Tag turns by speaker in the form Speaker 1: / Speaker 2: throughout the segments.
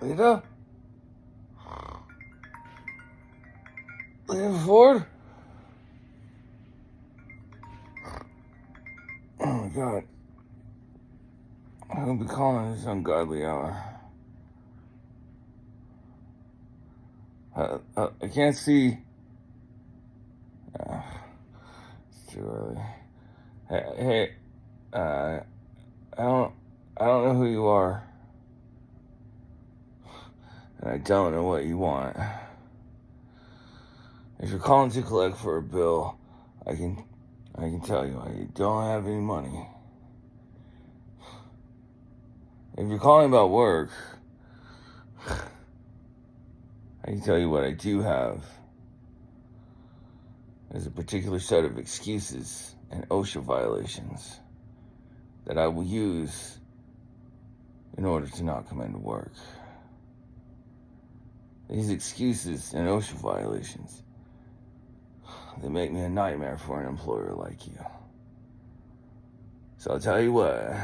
Speaker 1: Lita? Lita Ford? Oh my god. I will be calling this ungodly hour. Uh, uh, I can't see. Uh, it's too early. Hey, hey, uh, I don't, I don't know who you are, and I don't know what you want. If you're calling to collect for a bill, I can, I can tell you I don't have any money. If you're calling about work, I can tell you what I do have. There's a particular set of excuses and OSHA violations that I will use in order to not come into work. These excuses and OSHA violations, they make me a nightmare for an employer like you. So I'll tell you what,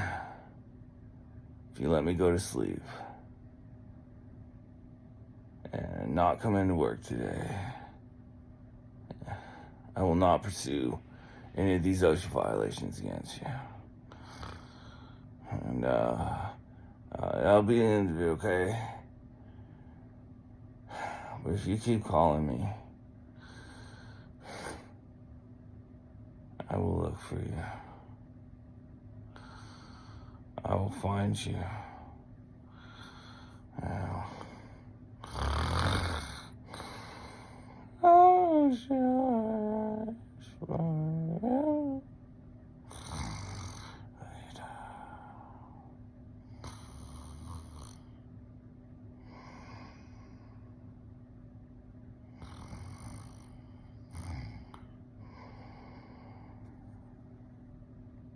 Speaker 1: if you let me go to sleep and not come into work today, I will not pursue any of these OSHA violations against you. And, uh, uh, that'll be an interview, okay? But if you keep calling me, I will look for you. I will find you.